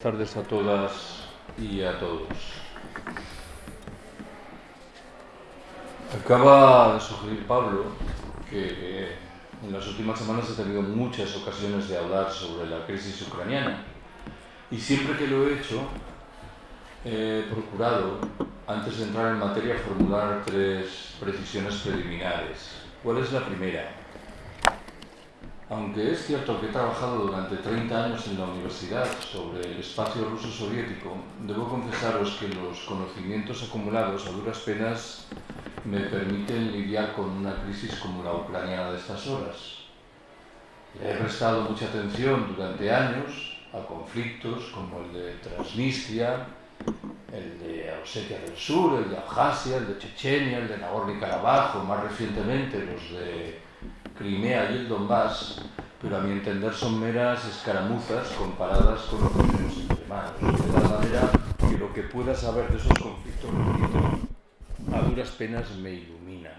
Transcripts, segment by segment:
Buenas tardes a todas y a todos. Acaba de sugerir Pablo que en las últimas semanas he tenido muchas ocasiones de hablar sobre la crisis ucraniana y siempre que lo he hecho he procurado, antes de entrar en materia, formular tres precisiones preliminares. ¿Cuál es la primera? Aunque es cierto que he trabajado durante 30 años en la universidad sobre el espacio ruso soviético, debo confesaros que los conocimientos acumulados a duras penas me permiten lidiar con una crisis como la ucraniana de estas horas. He prestado mucha atención durante años a conflictos como el de Transnistria, el de Osetia del Sur, el de Abjasia, el de Chechenia, el de Nagorno-Karabaj más recientemente los de Crimea y el Donbass, pero a mi entender son meras escaramuzas comparadas con lo que tenemos entre manos. De tal manera que lo que pueda saber de esos conflictos, a duras penas me ilumina.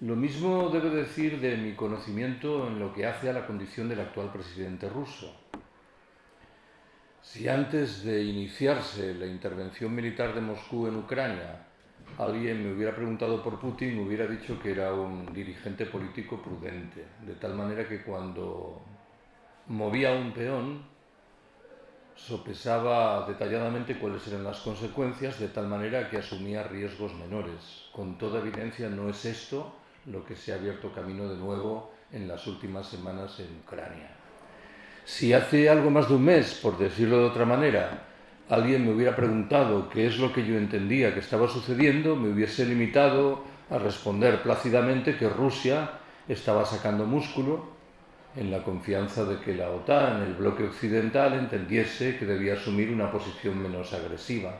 Lo mismo debo decir de mi conocimiento en lo que hace a la condición del actual presidente ruso. Si antes de iniciarse la intervención militar de Moscú en Ucrania alguien me hubiera preguntado por Putin, me hubiera dicho que era un dirigente político prudente, de tal manera que cuando movía un peón, sopesaba detalladamente cuáles eran las consecuencias, de tal manera que asumía riesgos menores. Con toda evidencia no es esto lo que se ha abierto camino de nuevo en las últimas semanas en Ucrania. Si hace algo más de un mes, por decirlo de otra manera, alguien me hubiera preguntado qué es lo que yo entendía que estaba sucediendo, me hubiese limitado a responder plácidamente que Rusia estaba sacando músculo en la confianza de que la OTAN, el bloque occidental, entendiese que debía asumir una posición menos agresiva.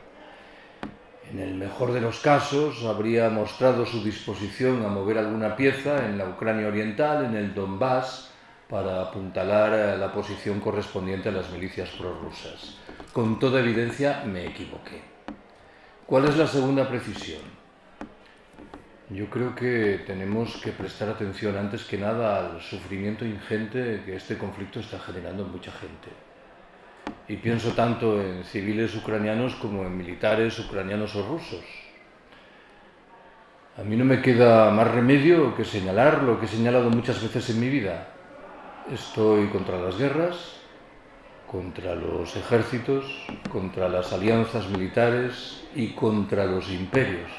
En el mejor de los casos, habría mostrado su disposición a mover alguna pieza en la Ucrania oriental, en el Donbass, para apuntalar la posición correspondiente a las milicias prorrusas. Con toda evidencia me equivoqué. ¿Cuál es la segunda precisión? Yo creo que tenemos que prestar atención antes que nada al sufrimiento ingente que este conflicto está generando en mucha gente. Y pienso tanto en civiles ucranianos como en militares ucranianos o rusos. A mí no me queda más remedio que señalar lo que he señalado muchas veces en mi vida. Estoy contra las guerras, contra los ejércitos, contra las alianzas militares y contra los imperios.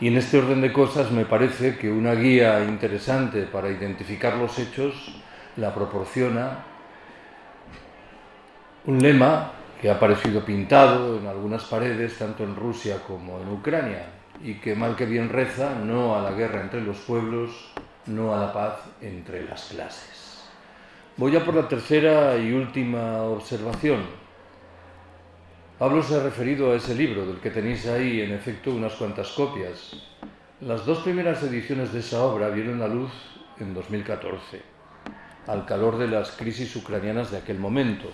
Y en este orden de cosas me parece que una guía interesante para identificar los hechos la proporciona un lema que ha aparecido pintado en algunas paredes, tanto en Rusia como en Ucrania, y que mal que bien reza, no a la guerra entre los pueblos, no a la paz entre las clases. Voy a por la tercera y última observación. Pablo se ha referido a ese libro, del que tenéis ahí, en efecto, unas cuantas copias. Las dos primeras ediciones de esa obra vieron la luz en 2014, al calor de las crisis ucranianas de aquel momento.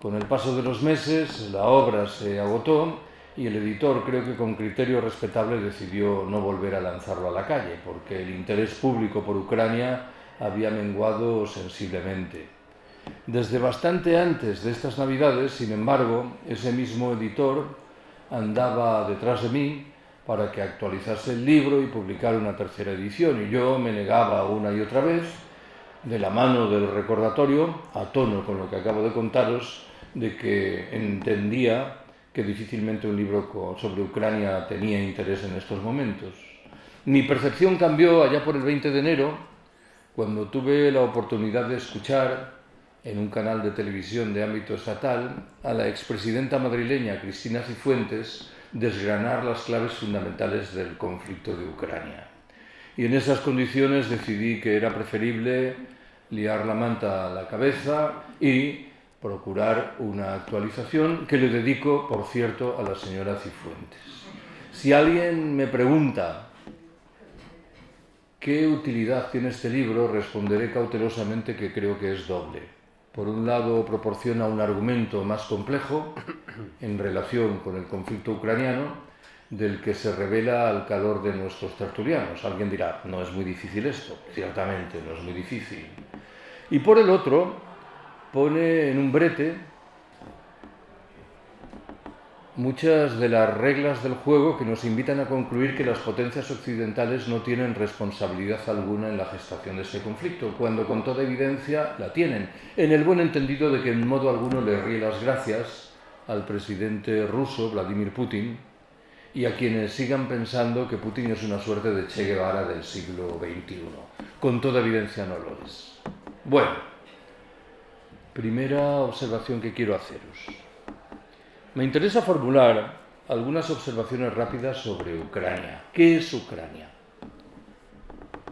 Con el paso de los meses, la obra se agotó y el editor, creo que con criterio respetable, decidió no volver a lanzarlo a la calle, porque el interés público por Ucrania había menguado sensiblemente. Desde bastante antes de estas navidades, sin embargo, ese mismo editor andaba detrás de mí para que actualizase el libro y publicara una tercera edición, y yo me negaba una y otra vez, de la mano del recordatorio, a tono con lo que acabo de contaros, de que entendía que difícilmente un libro sobre Ucrania tenía interés en estos momentos. Mi percepción cambió allá por el 20 de enero, cuando tuve la oportunidad de escuchar en un canal de televisión de ámbito estatal a la expresidenta madrileña Cristina Cifuentes desgranar las claves fundamentales del conflicto de Ucrania. Y en esas condiciones decidí que era preferible liar la manta a la cabeza y procurar una actualización que le dedico, por cierto, a la señora Cifuentes. Si alguien me pregunta ¿Qué utilidad tiene este libro? Responderé cautelosamente que creo que es doble. Por un lado, proporciona un argumento más complejo en relación con el conflicto ucraniano, del que se revela al calor de nuestros tertulianos. Alguien dirá, no es muy difícil esto. Ciertamente, no es muy difícil. Y por el otro, pone en un brete muchas de las reglas del juego que nos invitan a concluir que las potencias occidentales no tienen responsabilidad alguna en la gestación de este conflicto, cuando con toda evidencia la tienen, en el buen entendido de que en modo alguno le ríe las gracias al presidente ruso Vladimir Putin y a quienes sigan pensando que Putin es una suerte de Che Guevara del siglo XXI. Con toda evidencia no lo es. Bueno, primera observación que quiero haceros. Me interesa formular algunas observaciones rápidas sobre Ucrania. ¿Qué es Ucrania?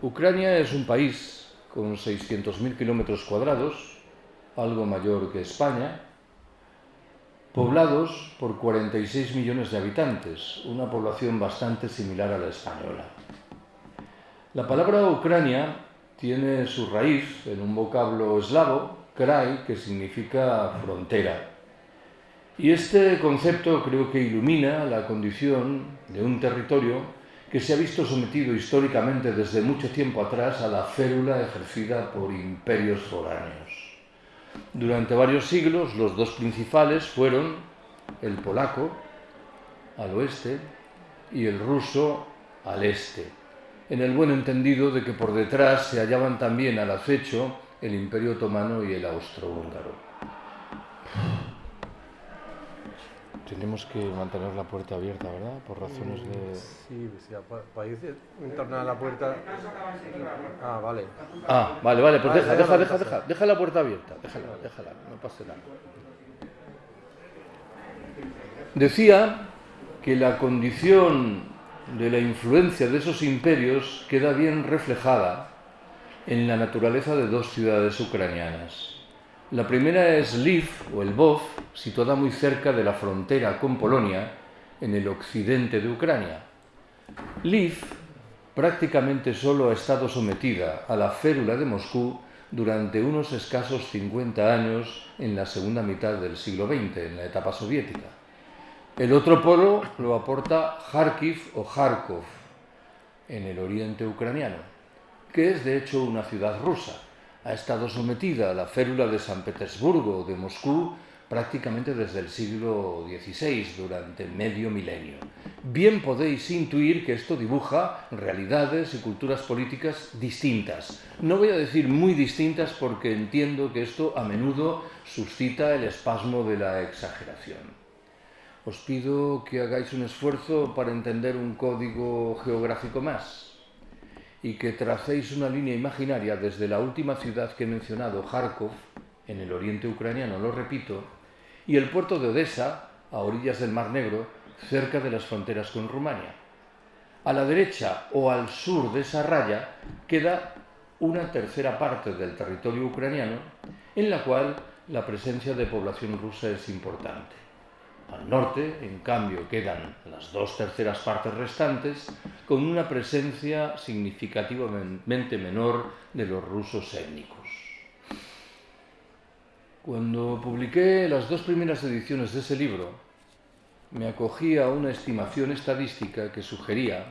Ucrania es un país con 600.000 kilómetros cuadrados, algo mayor que España, poblados por 46 millones de habitantes, una población bastante similar a la española. La palabra Ucrania tiene su raíz en un vocablo eslavo, krai, que significa frontera. Y este concepto creo que ilumina la condición de un territorio que se ha visto sometido históricamente desde mucho tiempo atrás a la férula ejercida por imperios foráneos. Durante varios siglos los dos principales fueron el polaco al oeste y el ruso al este, en el buen entendido de que por detrás se hallaban también al acecho el imperio otomano y el austrohúngaro. Tenemos que mantener la puerta abierta, ¿verdad? Por razones de... Sí, sí para ir a la puerta... Ah, vale. Ah, vale, vale, pues deja, deja, deja, deja, deja la puerta abierta, déjala, déjala, no pase nada. Decía que la condición de la influencia de esos imperios queda bien reflejada en la naturaleza de dos ciudades ucranianas. La primera es Lviv o el Lvov, situada muy cerca de la frontera con Polonia, en el occidente de Ucrania. Lviv prácticamente solo ha estado sometida a la férula de Moscú durante unos escasos 50 años en la segunda mitad del siglo XX, en la etapa soviética. El otro polo lo aporta Kharkiv o Kharkov, en el oriente ucraniano, que es de hecho una ciudad rusa ha estado sometida a la férula de San Petersburgo de Moscú prácticamente desde el siglo XVI, durante medio milenio. Bien podéis intuir que esto dibuja realidades y culturas políticas distintas. No voy a decir muy distintas porque entiendo que esto a menudo suscita el espasmo de la exageración. Os pido que hagáis un esfuerzo para entender un código geográfico más y que tracéis una línea imaginaria desde la última ciudad que he mencionado, Kharkov, en el oriente ucraniano, lo repito, y el puerto de Odessa, a orillas del Mar Negro, cerca de las fronteras con Rumania. A la derecha o al sur de esa raya queda una tercera parte del territorio ucraniano en la cual la presencia de población rusa es importante. Al norte, en cambio, quedan las dos terceras partes restantes con una presencia significativamente menor de los rusos étnicos. Cuando publiqué las dos primeras ediciones de ese libro, me acogí a una estimación estadística que sugería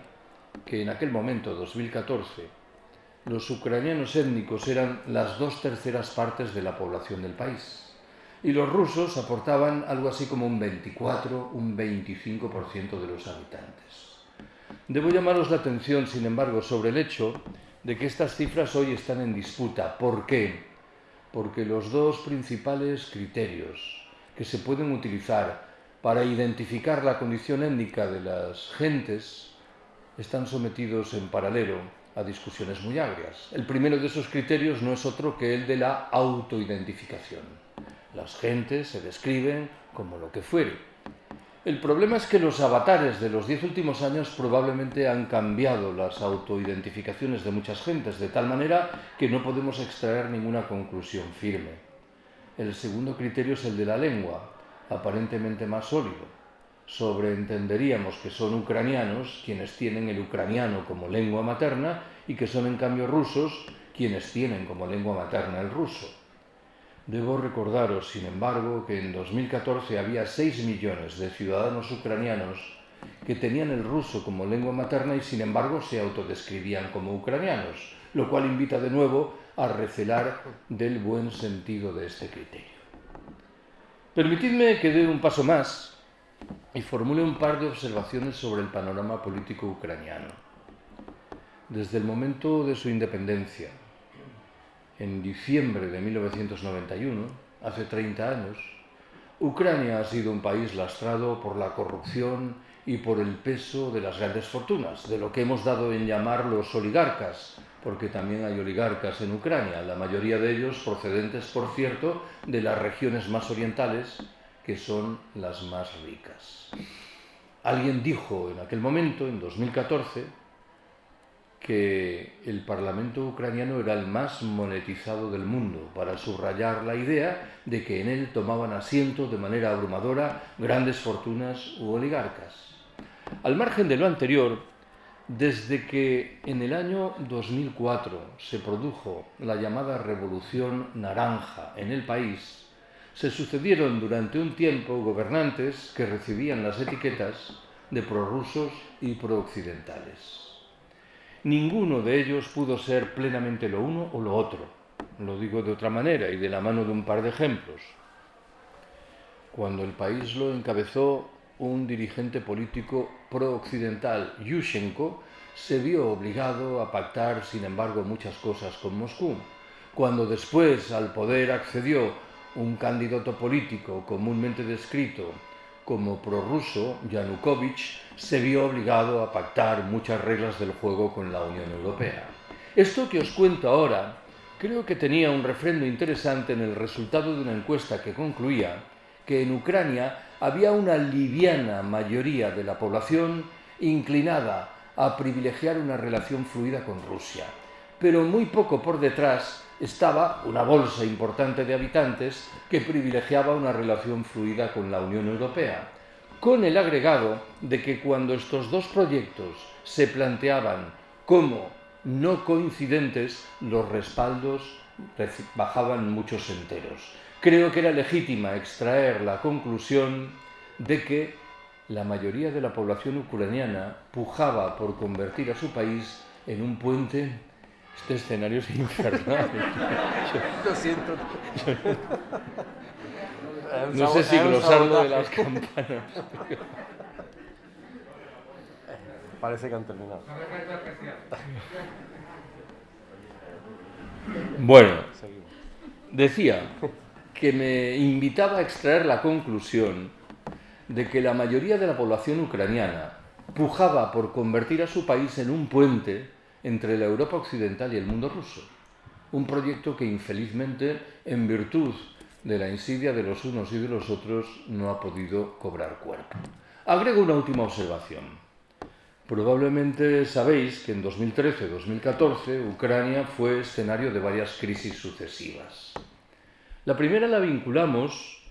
que en aquel momento, 2014, los ucranianos étnicos eran las dos terceras partes de la población del país y los rusos aportaban algo así como un 24, un 25% de los habitantes. Debo llamaros la atención, sin embargo, sobre el hecho de que estas cifras hoy están en disputa. ¿Por qué? Porque los dos principales criterios que se pueden utilizar para identificar la condición étnica de las gentes están sometidos en paralelo a discusiones muy agrias. El primero de esos criterios no es otro que el de la autoidentificación. Las gentes se describen como lo que fuere. El problema es que los avatares de los diez últimos años probablemente han cambiado las autoidentificaciones de muchas gentes, de tal manera que no podemos extraer ninguna conclusión firme. El segundo criterio es el de la lengua, aparentemente más sólido. Sobreentenderíamos que son ucranianos quienes tienen el ucraniano como lengua materna y que son en cambio rusos quienes tienen como lengua materna el ruso. Debo recordaros, sin embargo, que en 2014 había 6 millones de ciudadanos ucranianos que tenían el ruso como lengua materna y sin embargo se autodescribían como ucranianos, lo cual invita de nuevo a recelar del buen sentido de este criterio. Permitidme que dé un paso más y formule un par de observaciones sobre el panorama político ucraniano. Desde el momento de su independencia, en diciembre de 1991, hace 30 años, Ucrania ha sido un país lastrado por la corrupción y por el peso de las grandes fortunas, de lo que hemos dado en llamar los oligarcas, porque también hay oligarcas en Ucrania, la mayoría de ellos procedentes, por cierto, de las regiones más orientales, que son las más ricas. Alguien dijo en aquel momento, en 2014, que el Parlamento ucraniano era el más monetizado del mundo, para subrayar la idea de que en él tomaban asiento de manera abrumadora grandes fortunas u oligarcas. Al margen de lo anterior, desde que en el año 2004 se produjo la llamada Revolución Naranja en el país, se sucedieron durante un tiempo gobernantes que recibían las etiquetas de prorrusos y prooccidentales. Ninguno de ellos pudo ser plenamente lo uno o lo otro. Lo digo de otra manera y de la mano de un par de ejemplos. Cuando el país lo encabezó un dirigente político pro-occidental, Yushchenko, se vio obligado a pactar, sin embargo, muchas cosas con Moscú. Cuando después al poder accedió un candidato político comúnmente descrito como prorruso, Yanukovych, se vio obligado a pactar muchas reglas del juego con la Unión Europea. Esto que os cuento ahora creo que tenía un refrendo interesante en el resultado de una encuesta que concluía que en Ucrania había una liviana mayoría de la población inclinada a privilegiar una relación fluida con Rusia, pero muy poco por detrás estaba una bolsa importante de habitantes que privilegiaba una relación fluida con la Unión Europea, con el agregado de que cuando estos dos proyectos se planteaban como no coincidentes, los respaldos bajaban muchos enteros creo que era legítima extraer la conclusión de que la mayoría de la población ucraniana pujaba por convertir a su país en un puente. Este escenario es infernal. Lo siento. No sé si glosarlo de las campanas. Parece que han terminado. Bueno, decía que me invitaba a extraer la conclusión de que la mayoría de la población ucraniana pujaba por convertir a su país en un puente entre la Europa occidental y el mundo ruso. Un proyecto que infelizmente, en virtud de la insidia de los unos y de los otros, no ha podido cobrar cuerpo. Agrego una última observación. Probablemente sabéis que en 2013-2014 Ucrania fue escenario de varias crisis sucesivas. La primera la vinculamos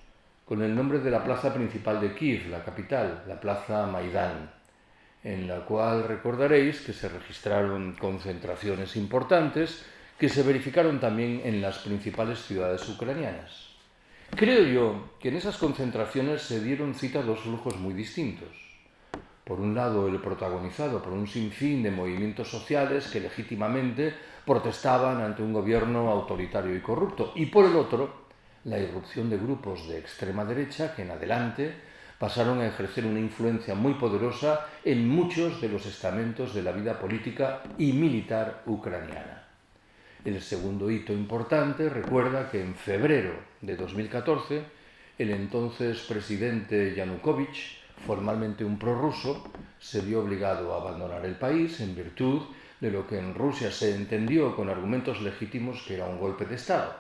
con el nombre de la plaza principal de Kiev, la capital, la plaza Maidán, en la cual recordaréis que se registraron concentraciones importantes que se verificaron también en las principales ciudades ucranianas. Creo yo que en esas concentraciones se dieron cita a dos flujos muy distintos. Por un lado, el protagonizado por un sinfín de movimientos sociales que legítimamente protestaban ante un gobierno autoritario y corrupto, y por el otro, la irrupción de grupos de extrema derecha que en adelante pasaron a ejercer una influencia muy poderosa en muchos de los estamentos de la vida política y militar ucraniana. El segundo hito importante recuerda que en febrero de 2014 el entonces presidente Yanukovych, formalmente un prorruso, se vio obligado a abandonar el país en virtud de lo que en Rusia se entendió con argumentos legítimos que era un golpe de Estado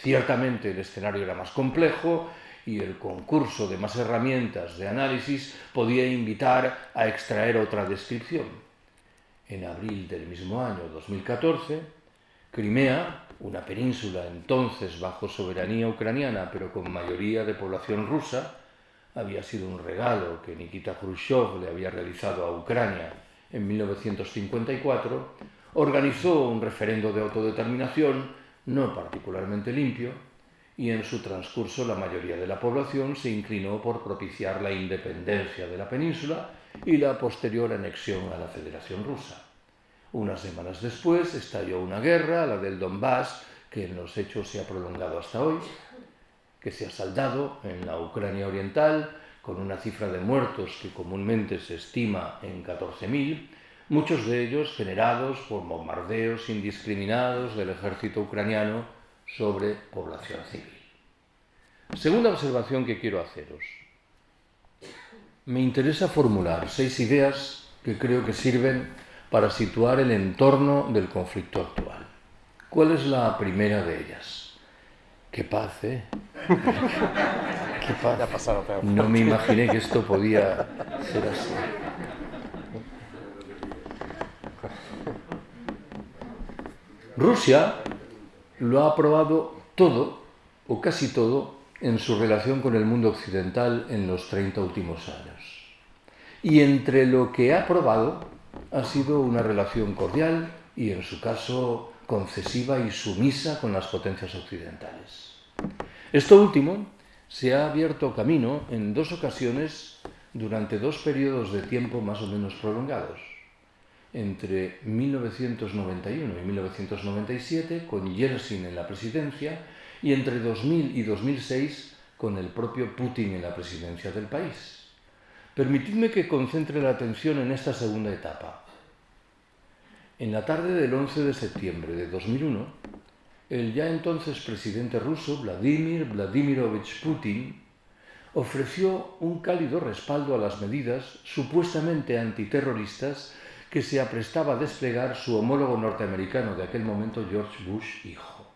Ciertamente el escenario era más complejo y el concurso de más herramientas de análisis podía invitar a extraer otra descripción. En abril del mismo año 2014, Crimea, una península entonces bajo soberanía ucraniana pero con mayoría de población rusa, había sido un regalo que Nikita Khrushchev le había realizado a Ucrania en 1954, organizó un referendo de autodeterminación no particularmente limpio, y en su transcurso la mayoría de la población se inclinó por propiciar la independencia de la península y la posterior anexión a la Federación Rusa. Unas semanas después estalló una guerra, la del Donbass, que en los hechos se ha prolongado hasta hoy, que se ha saldado en la Ucrania oriental con una cifra de muertos que comúnmente se estima en 14.000, muchos de ellos generados por bombardeos indiscriminados del ejército ucraniano sobre población civil. Segunda observación que quiero haceros. Me interesa formular seis ideas que creo que sirven para situar el entorno del conflicto actual. ¿Cuál es la primera de ellas? Qué paz, ¿eh? Qué paz. No me imaginé que esto podía ser así. Rusia lo ha probado todo, o casi todo, en su relación con el mundo occidental en los 30 últimos años. Y entre lo que ha probado ha sido una relación cordial y, en su caso, concesiva y sumisa con las potencias occidentales. Esto último se ha abierto camino en dos ocasiones durante dos periodos de tiempo más o menos prolongados entre 1991 y 1997 con Yeltsin en la presidencia y entre 2000 y 2006 con el propio Putin en la presidencia del país. Permitidme que concentre la atención en esta segunda etapa. En la tarde del 11 de septiembre de 2001, el ya entonces presidente ruso Vladimir Vladimirovich Putin ofreció un cálido respaldo a las medidas supuestamente antiterroristas que se aprestaba a desplegar su homólogo norteamericano de aquel momento, George Bush hijo.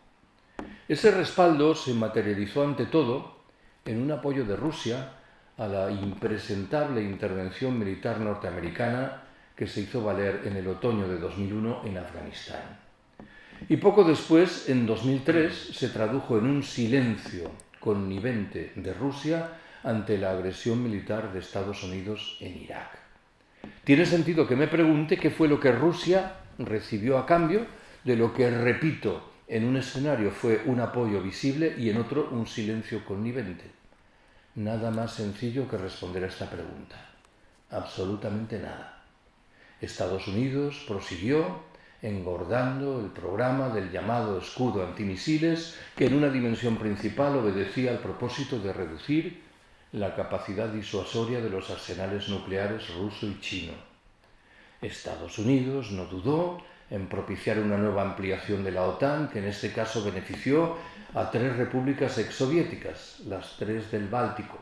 Ese respaldo se materializó ante todo en un apoyo de Rusia a la impresentable intervención militar norteamericana que se hizo valer en el otoño de 2001 en Afganistán. Y poco después, en 2003, se tradujo en un silencio connivente de Rusia ante la agresión militar de Estados Unidos en Irak. Tiene sentido que me pregunte qué fue lo que Rusia recibió a cambio de lo que, repito, en un escenario fue un apoyo visible y en otro un silencio connivente. Nada más sencillo que responder a esta pregunta. Absolutamente nada. Estados Unidos prosiguió engordando el programa del llamado escudo antimisiles que en una dimensión principal obedecía al propósito de reducir la capacidad disuasoria de los arsenales nucleares ruso y chino. Estados Unidos no dudó en propiciar una nueva ampliación de la OTAN, que en este caso benefició a tres repúblicas exsoviéticas, las tres del Báltico.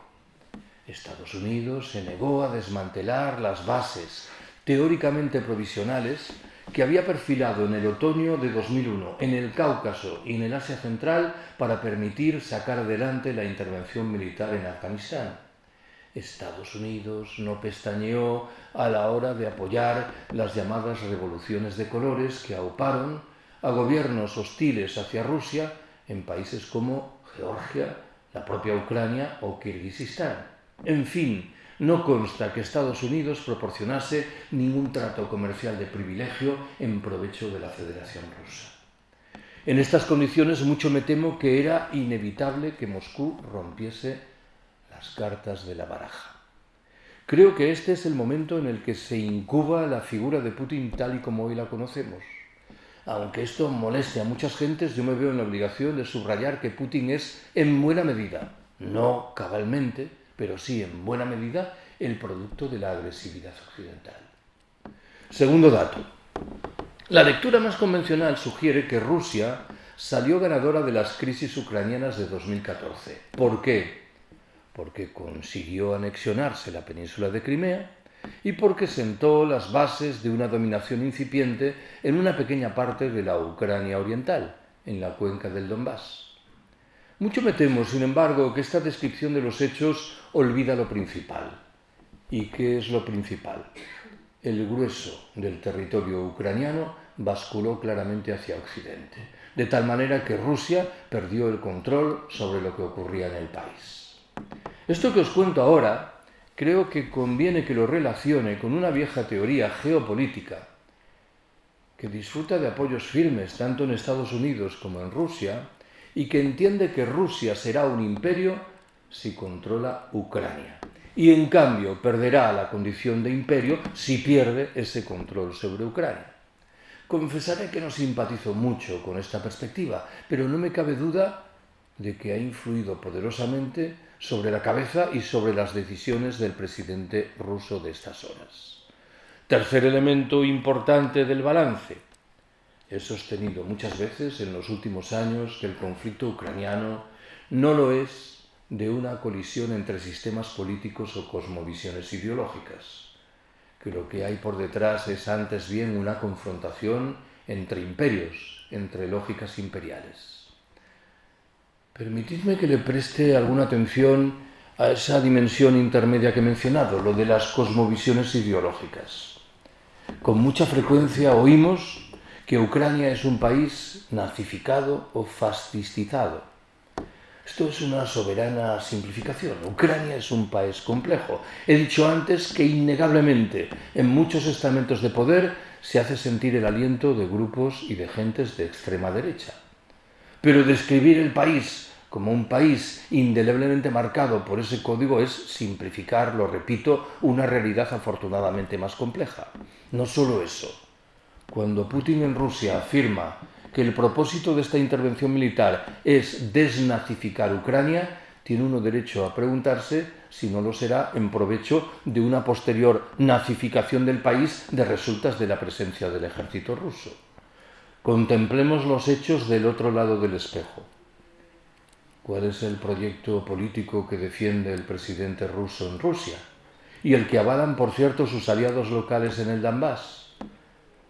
Estados Unidos se negó a desmantelar las bases teóricamente provisionales que había perfilado en el otoño de 2001 en el Cáucaso y en el Asia Central para permitir sacar adelante la intervención militar en Afganistán. Estados Unidos no pestañeó a la hora de apoyar las llamadas revoluciones de colores que auparon a gobiernos hostiles hacia Rusia en países como Georgia, la propia Ucrania o Kirguistán. En fin, no consta que Estados Unidos proporcionase ningún trato comercial de privilegio en provecho de la Federación Rusa. En estas condiciones mucho me temo que era inevitable que Moscú rompiese las cartas de la baraja. Creo que este es el momento en el que se incuba la figura de Putin tal y como hoy la conocemos. Aunque esto moleste a muchas gentes, yo me veo en la obligación de subrayar que Putin es, en buena medida, no cabalmente, pero sí en buena medida el producto de la agresividad occidental. Segundo dato. La lectura más convencional sugiere que Rusia salió ganadora de las crisis ucranianas de 2014. ¿Por qué? Porque consiguió anexionarse la península de Crimea y porque sentó las bases de una dominación incipiente en una pequeña parte de la Ucrania oriental, en la cuenca del Donbass. Mucho me temo, sin embargo, que esta descripción de los hechos olvida lo principal. ¿Y qué es lo principal? El grueso del territorio ucraniano basculó claramente hacia Occidente, de tal manera que Rusia perdió el control sobre lo que ocurría en el país. Esto que os cuento ahora creo que conviene que lo relacione con una vieja teoría geopolítica que disfruta de apoyos firmes tanto en Estados Unidos como en Rusia y que entiende que Rusia será un imperio si controla Ucrania. Y en cambio perderá la condición de imperio si pierde ese control sobre Ucrania. Confesaré que no simpatizo mucho con esta perspectiva, pero no me cabe duda de que ha influido poderosamente sobre la cabeza y sobre las decisiones del presidente ruso de estas horas. Tercer elemento importante del balance. He sostenido muchas veces en los últimos años que el conflicto ucraniano no lo es de una colisión entre sistemas políticos o cosmovisiones ideológicas, que lo que hay por detrás es antes bien una confrontación entre imperios, entre lógicas imperiales. Permitidme que le preste alguna atención a esa dimensión intermedia que he mencionado, lo de las cosmovisiones ideológicas. Con mucha frecuencia oímos que Ucrania es un país nazificado o fascistizado esto es una soberana simplificación. Ucrania es un país complejo. He dicho antes que innegablemente en muchos estamentos de poder se hace sentir el aliento de grupos y de gentes de extrema derecha. Pero describir el país como un país indeleblemente marcado por ese código es simplificar, lo repito, una realidad afortunadamente más compleja. No solo eso. Cuando Putin en Rusia afirma que el propósito de esta intervención militar es desnazificar Ucrania, tiene uno derecho a preguntarse si no lo será en provecho de una posterior nazificación del país de resultas de la presencia del ejército ruso. Contemplemos los hechos del otro lado del espejo. ¿Cuál es el proyecto político que defiende el presidente ruso en Rusia? Y el que avalan, por cierto, sus aliados locales en el Donbass.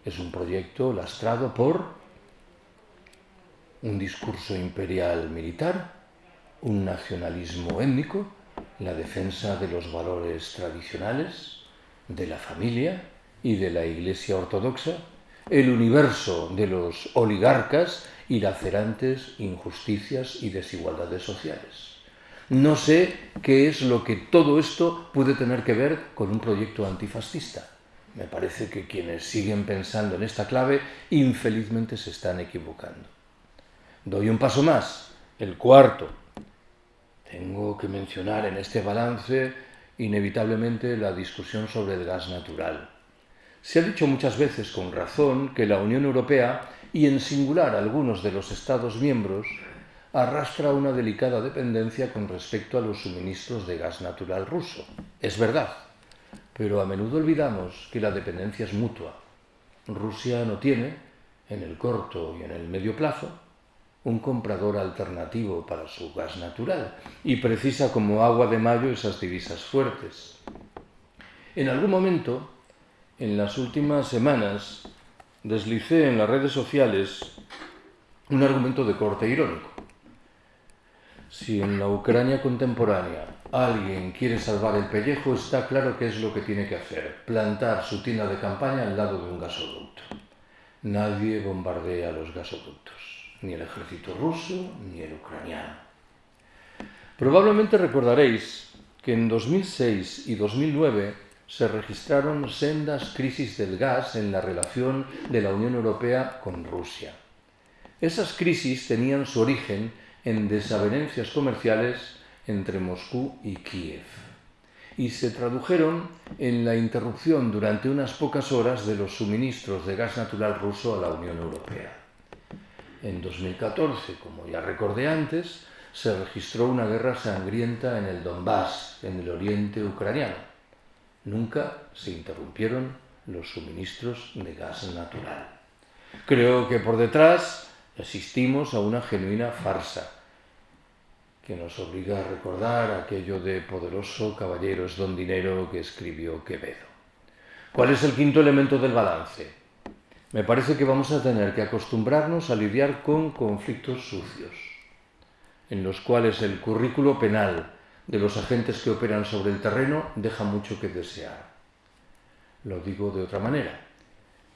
Es un proyecto lastrado por un discurso imperial militar, un nacionalismo étnico, la defensa de los valores tradicionales, de la familia y de la Iglesia ortodoxa, el universo de los oligarcas y lacerantes injusticias y desigualdades sociales. No sé qué es lo que todo esto puede tener que ver con un proyecto antifascista. Me parece que quienes siguen pensando en esta clave infelizmente se están equivocando. Doy un paso más, el cuarto. Tengo que mencionar en este balance inevitablemente la discusión sobre el gas natural. Se ha dicho muchas veces con razón que la Unión Europea, y en singular algunos de los Estados miembros, arrastra una delicada dependencia con respecto a los suministros de gas natural ruso. Es verdad, pero a menudo olvidamos que la dependencia es mutua. Rusia no tiene, en el corto y en el medio plazo, un comprador alternativo para su gas natural y precisa como agua de mayo esas divisas fuertes. En algún momento, en las últimas semanas, deslicé en las redes sociales un argumento de corte irónico. Si en la Ucrania contemporánea alguien quiere salvar el pellejo, está claro qué es lo que tiene que hacer, plantar su tienda de campaña al lado de un gasoducto. Nadie bombardea los gasoductos ni el ejército ruso ni el ucraniano. Probablemente recordaréis que en 2006 y 2009 se registraron sendas crisis del gas en la relación de la Unión Europea con Rusia. Esas crisis tenían su origen en desavenencias comerciales entre Moscú y Kiev y se tradujeron en la interrupción durante unas pocas horas de los suministros de gas natural ruso a la Unión Europea. En 2014, como ya recordé antes, se registró una guerra sangrienta en el Donbass, en el oriente ucraniano. Nunca se interrumpieron los suministros de gas natural. Creo que por detrás asistimos a una genuina farsa que nos obliga a recordar aquello de poderoso caballero es don dinero que escribió Quevedo. ¿Cuál es el quinto elemento del balance? me parece que vamos a tener que acostumbrarnos a lidiar con conflictos sucios, en los cuales el currículo penal de los agentes que operan sobre el terreno deja mucho que desear. Lo digo de otra manera.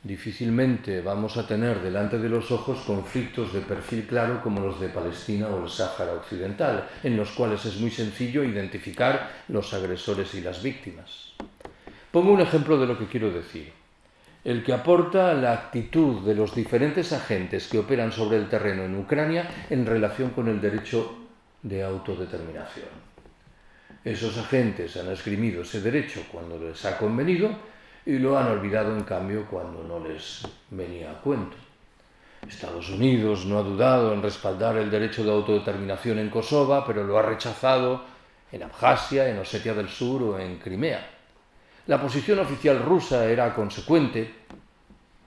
Difícilmente vamos a tener delante de los ojos conflictos de perfil claro como los de Palestina o el Sáhara Occidental, en los cuales es muy sencillo identificar los agresores y las víctimas. Pongo un ejemplo de lo que quiero decir el que aporta la actitud de los diferentes agentes que operan sobre el terreno en Ucrania en relación con el derecho de autodeterminación. Esos agentes han esgrimido ese derecho cuando les ha convenido y lo han olvidado en cambio cuando no les venía a cuento. Estados Unidos no ha dudado en respaldar el derecho de autodeterminación en Kosovo, pero lo ha rechazado en Abjasia, en Osetia del Sur o en Crimea. La posición oficial rusa era consecuente,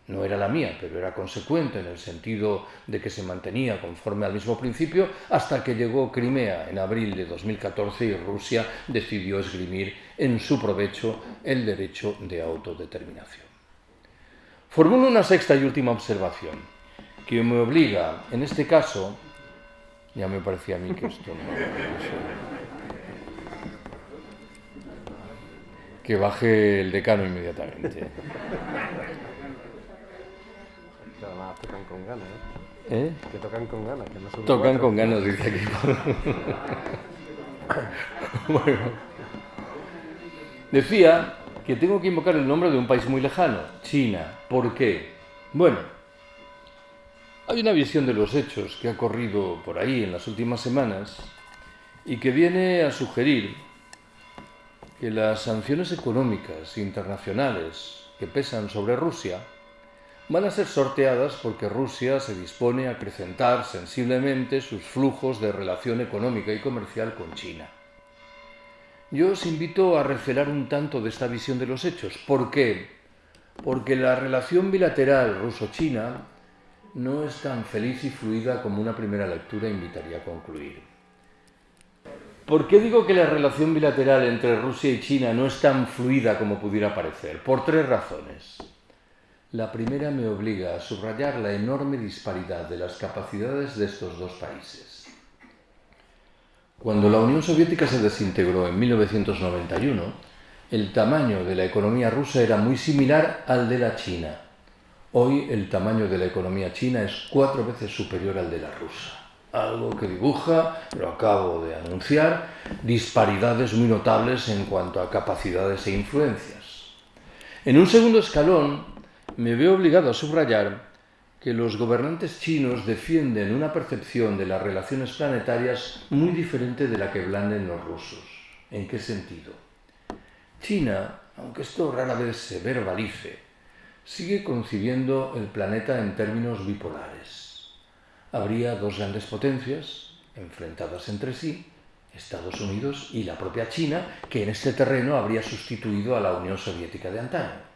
no era la mía, pero era consecuente en el sentido de que se mantenía conforme al mismo principio hasta que llegó Crimea en abril de 2014 y Rusia decidió esgrimir en su provecho el derecho de autodeterminación. Formulo una sexta y última observación que me obliga, en este caso, ya me parecía a mí que esto no... que baje el decano inmediatamente. Tocan con ganas, ¿eh? ¿Eh? Que tocan con ganas, que no son Tocan cuatro. con ganas, dice aquí. bueno. Decía que tengo que invocar el nombre de un país muy lejano, China. ¿Por qué? Bueno, hay una visión de los hechos que ha corrido por ahí en las últimas semanas y que viene a sugerir que las sanciones económicas internacionales que pesan sobre Rusia van a ser sorteadas porque Rusia se dispone a acrecentar sensiblemente sus flujos de relación económica y comercial con China. Yo os invito a recelar un tanto de esta visión de los hechos. ¿Por qué? Porque la relación bilateral ruso-china no es tan feliz y fluida como una primera lectura invitaría a concluir. ¿Por qué digo que la relación bilateral entre Rusia y China no es tan fluida como pudiera parecer? Por tres razones. La primera me obliga a subrayar la enorme disparidad de las capacidades de estos dos países. Cuando la Unión Soviética se desintegró en 1991, el tamaño de la economía rusa era muy similar al de la China. Hoy el tamaño de la economía china es cuatro veces superior al de la rusa. Algo que dibuja, lo acabo de anunciar, disparidades muy notables en cuanto a capacidades e influencias. En un segundo escalón, me veo obligado a subrayar que los gobernantes chinos defienden una percepción de las relaciones planetarias muy diferente de la que blanden los rusos. ¿En qué sentido? China, aunque esto rara vez se verbalice, sigue concibiendo el planeta en términos bipolares. Habría dos grandes potencias enfrentadas entre sí, Estados Unidos y la propia China, que en este terreno habría sustituido a la Unión Soviética de antaño.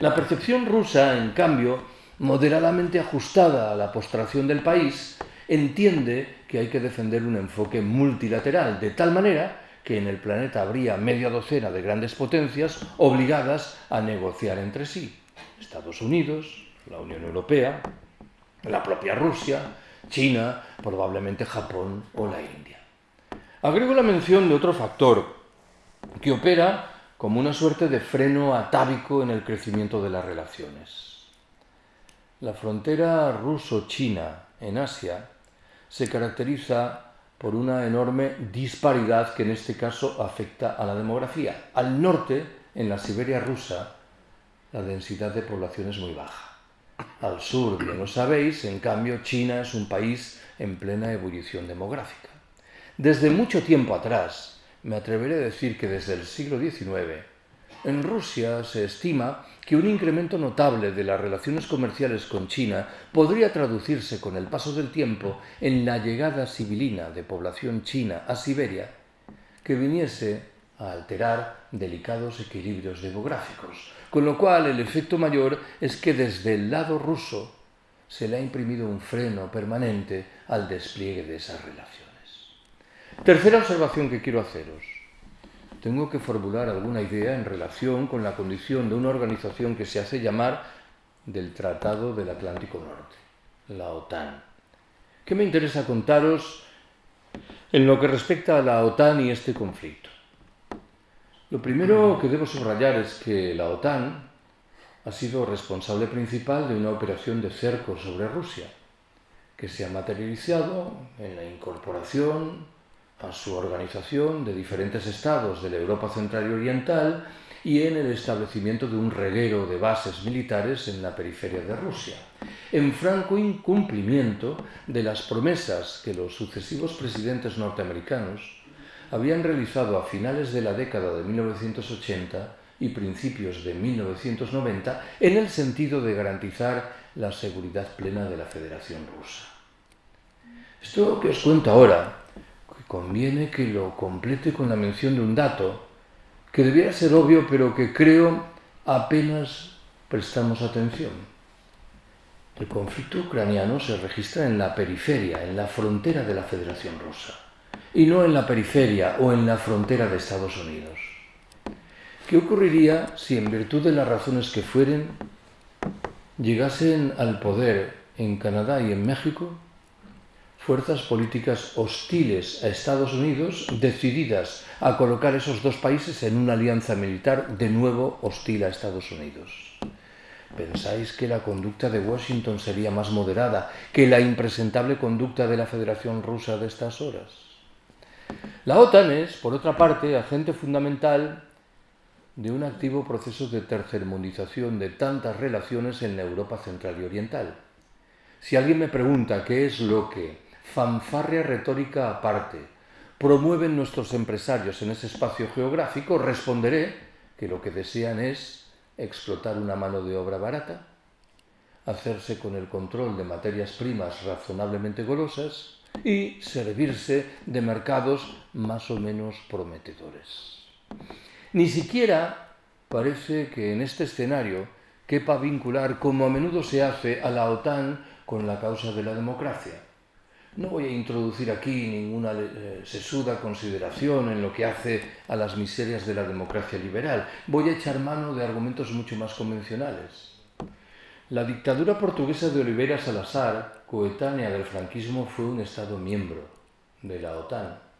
La percepción rusa, en cambio, moderadamente ajustada a la postración del país, entiende que hay que defender un enfoque multilateral, de tal manera que en el planeta habría media docena de grandes potencias obligadas a negociar entre sí. Estados Unidos, la Unión Europea, la propia Rusia, China, probablemente Japón o la India. Agrego la mención de otro factor que opera como una suerte de freno atávico en el crecimiento de las relaciones. La frontera ruso-china en Asia se caracteriza por una enorme disparidad que en este caso afecta a la demografía. Al norte, en la Siberia rusa, la densidad de población es muy baja. Al sur, bien lo sabéis, en cambio, China es un país en plena ebullición demográfica. Desde mucho tiempo atrás, me atreveré a decir que desde el siglo XIX, en Rusia se estima que un incremento notable de las relaciones comerciales con China podría traducirse con el paso del tiempo en la llegada sibilina de población china a Siberia, que viniese a alterar delicados equilibrios demográficos, con lo cual el efecto mayor es que desde el lado ruso se le ha imprimido un freno permanente al despliegue de esas relaciones. Tercera observación que quiero haceros. Tengo que formular alguna idea en relación con la condición de una organización que se hace llamar del Tratado del Atlántico Norte, la OTAN. ¿Qué me interesa contaros en lo que respecta a la OTAN y este conflicto? Lo primero que debo subrayar es que la OTAN ha sido responsable principal de una operación de cerco sobre Rusia, que se ha materializado en la incorporación a su organización de diferentes estados de la Europa Central y Oriental y en el establecimiento de un reguero de bases militares en la periferia de Rusia, en franco incumplimiento de las promesas que los sucesivos presidentes norteamericanos habían realizado a finales de la década de 1980 y principios de 1990 en el sentido de garantizar la seguridad plena de la Federación Rusa. Esto que os cuento ahora, conviene que lo complete con la mención de un dato que debiera ser obvio pero que creo apenas prestamos atención. El conflicto ucraniano se registra en la periferia, en la frontera de la Federación Rusa, y no en la periferia o en la frontera de Estados Unidos. ¿Qué ocurriría si en virtud de las razones que fueren llegasen al poder en Canadá y en México fuerzas políticas hostiles a Estados Unidos decididas a colocar esos dos países en una alianza militar de nuevo hostil a Estados Unidos? ¿Pensáis que la conducta de Washington sería más moderada que la impresentable conducta de la Federación Rusa de estas horas? La OTAN es, por otra parte, agente fundamental de un activo proceso de tercermundización de tantas relaciones en la Europa central y oriental. Si alguien me pregunta qué es lo que, fanfarria retórica aparte, promueven nuestros empresarios en ese espacio geográfico, responderé que lo que desean es explotar una mano de obra barata, hacerse con el control de materias primas razonablemente golosas y servirse de mercados más o menos prometedores. Ni siquiera parece que en este escenario quepa vincular, como a menudo se hace, a la OTAN con la causa de la democracia. No voy a introducir aquí ninguna eh, sesuda consideración en lo que hace a las miserias de la democracia liberal. Voy a echar mano de argumentos mucho más convencionales. La dictadura portuguesa de Oliveira Salazar, coetánea del franquismo, fue un Estado miembro de la OTAN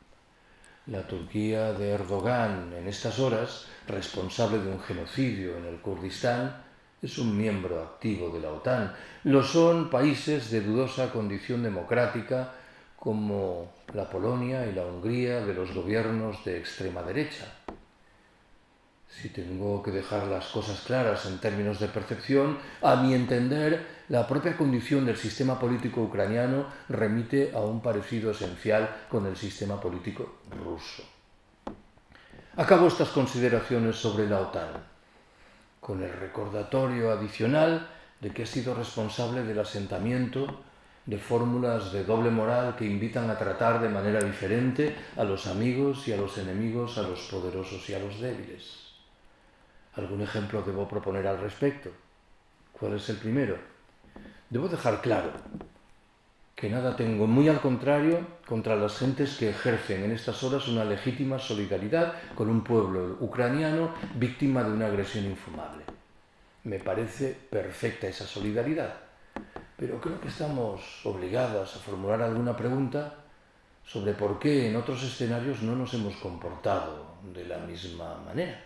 la Turquía de Erdogan en estas horas, responsable de un genocidio en el Kurdistán, es un miembro activo de la OTAN. Lo son países de dudosa condición democrática como la Polonia y la Hungría de los gobiernos de extrema derecha. Si tengo que dejar las cosas claras en términos de percepción, a mi entender, la propia condición del sistema político ucraniano remite a un parecido esencial con el sistema político ruso. Acabo estas consideraciones sobre la OTAN con el recordatorio adicional de que ha sido responsable del asentamiento de fórmulas de doble moral que invitan a tratar de manera diferente a los amigos y a los enemigos, a los poderosos y a los débiles. ¿Algún ejemplo debo proponer al respecto? ¿Cuál es el primero? Debo dejar claro que nada tengo, muy al contrario, contra las gentes que ejercen en estas horas una legítima solidaridad con un pueblo ucraniano víctima de una agresión infumable. Me parece perfecta esa solidaridad, pero creo que estamos obligadas a formular alguna pregunta sobre por qué en otros escenarios no nos hemos comportado de la misma manera.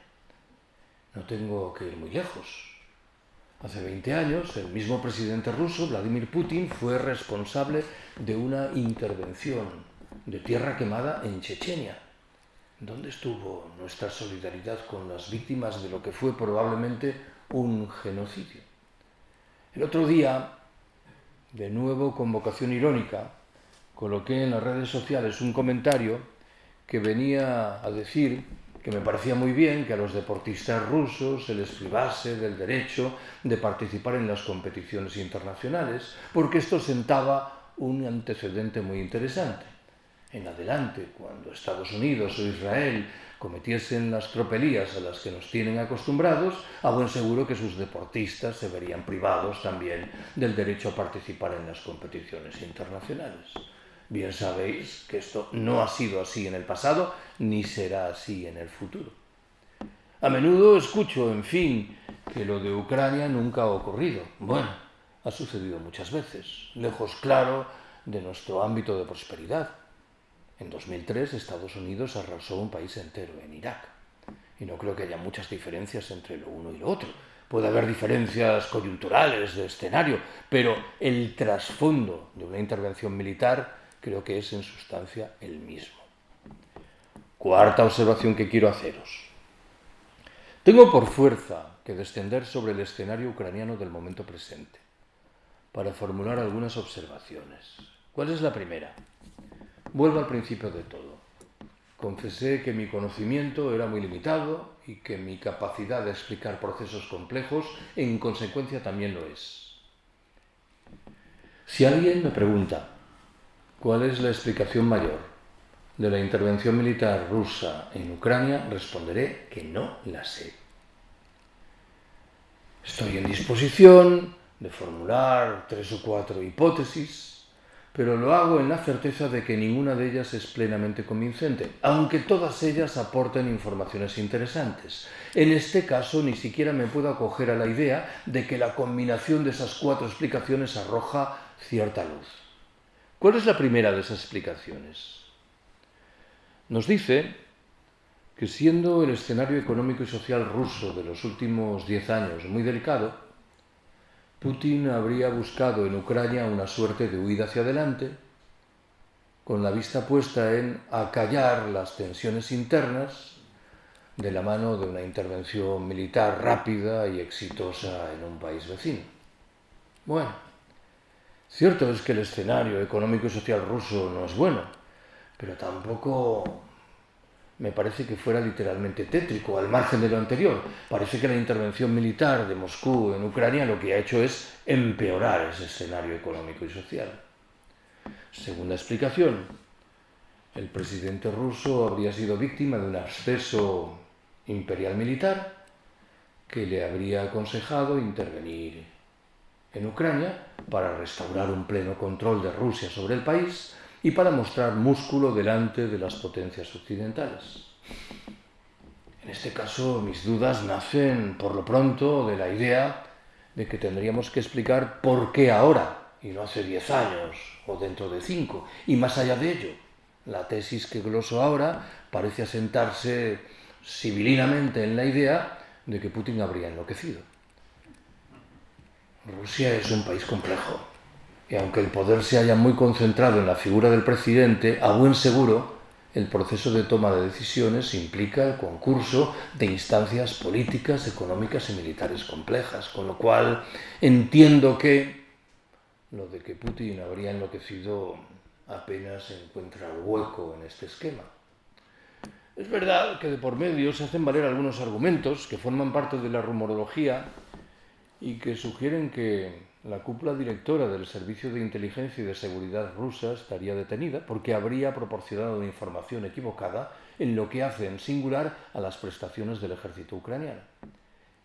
No tengo que ir muy lejos. Hace 20 años, el mismo presidente ruso, Vladimir Putin, fue responsable de una intervención de tierra quemada en Chechenia. ¿Dónde estuvo nuestra solidaridad con las víctimas de lo que fue probablemente un genocidio? El otro día, de nuevo con vocación irónica, coloqué en las redes sociales un comentario que venía a decir que me parecía muy bien que a los deportistas rusos se les privase del derecho de participar en las competiciones internacionales, porque esto sentaba un antecedente muy interesante. En adelante, cuando Estados Unidos o Israel cometiesen las tropelías a las que nos tienen acostumbrados, a buen seguro que sus deportistas se verían privados también del derecho a participar en las competiciones internacionales. Bien sabéis que esto no ha sido así en el pasado ni será así en el futuro. A menudo escucho, en fin, que lo de Ucrania nunca ha ocurrido. Bueno, ha sucedido muchas veces, lejos claro de nuestro ámbito de prosperidad. En 2003 Estados Unidos arrasó un país entero, en Irak. Y no creo que haya muchas diferencias entre lo uno y lo otro. Puede haber diferencias coyunturales de escenario, pero el trasfondo de una intervención militar creo que es en sustancia el mismo. Cuarta observación que quiero haceros. Tengo por fuerza que descender sobre el escenario ucraniano del momento presente para formular algunas observaciones. ¿Cuál es la primera? Vuelvo al principio de todo. Confesé que mi conocimiento era muy limitado y que mi capacidad de explicar procesos complejos en consecuencia también lo es. Si alguien me pregunta cuál es la explicación mayor de la intervención militar rusa en Ucrania, responderé que no la sé. Estoy en disposición de formular tres o cuatro hipótesis pero lo hago en la certeza de que ninguna de ellas es plenamente convincente, aunque todas ellas aporten informaciones interesantes. En este caso ni siquiera me puedo acoger a la idea de que la combinación de esas cuatro explicaciones arroja cierta luz. ¿Cuál es la primera de esas explicaciones? Nos dice que siendo el escenario económico y social ruso de los últimos diez años muy delicado, Putin habría buscado en Ucrania una suerte de huida hacia adelante, con la vista puesta en acallar las tensiones internas de la mano de una intervención militar rápida y exitosa en un país vecino. Bueno, cierto es que el escenario económico y social ruso no es bueno, pero tampoco me parece que fuera literalmente tétrico, al margen de lo anterior. Parece que la intervención militar de Moscú en Ucrania lo que ha hecho es empeorar ese escenario económico y social. Segunda explicación, el presidente ruso habría sido víctima de un acceso imperial militar que le habría aconsejado intervenir en Ucrania para restaurar un pleno control de Rusia sobre el país y para mostrar músculo delante de las potencias occidentales. En este caso, mis dudas nacen, por lo pronto, de la idea de que tendríamos que explicar por qué ahora, y no hace diez años, o dentro de cinco, y más allá de ello. La tesis que gloso ahora parece asentarse civilinamente en la idea de que Putin habría enloquecido. Rusia es un país complejo, y aunque el poder se haya muy concentrado en la figura del presidente, a buen seguro, el proceso de toma de decisiones implica el concurso de instancias políticas, económicas y militares complejas, con lo cual entiendo que lo de que Putin habría enloquecido apenas encuentra hueco en este esquema. Es verdad que de por medio se hacen valer algunos argumentos que forman parte de la rumorología y que sugieren que la cúpula directora del Servicio de Inteligencia y de Seguridad rusa estaría detenida porque habría proporcionado información equivocada en lo que hace en singular a las prestaciones del ejército ucraniano.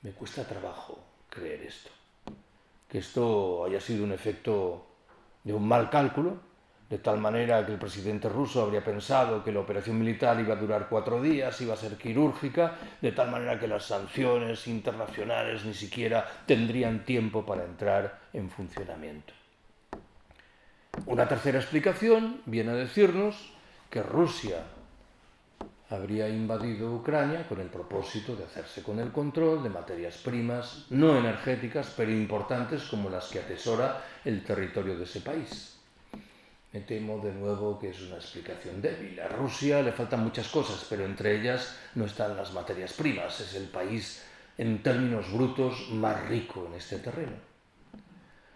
Me cuesta trabajo creer esto. Que esto haya sido un efecto de un mal cálculo de tal manera que el presidente ruso habría pensado que la operación militar iba a durar cuatro días, iba a ser quirúrgica, de tal manera que las sanciones internacionales ni siquiera tendrían tiempo para entrar en funcionamiento. Una tercera explicación viene a decirnos que Rusia habría invadido Ucrania con el propósito de hacerse con el control de materias primas no energéticas, pero importantes como las que atesora el territorio de ese país. Me temo de nuevo que es una explicación débil. A Rusia le faltan muchas cosas, pero entre ellas no están las materias primas. Es el país en términos brutos más rico en este terreno.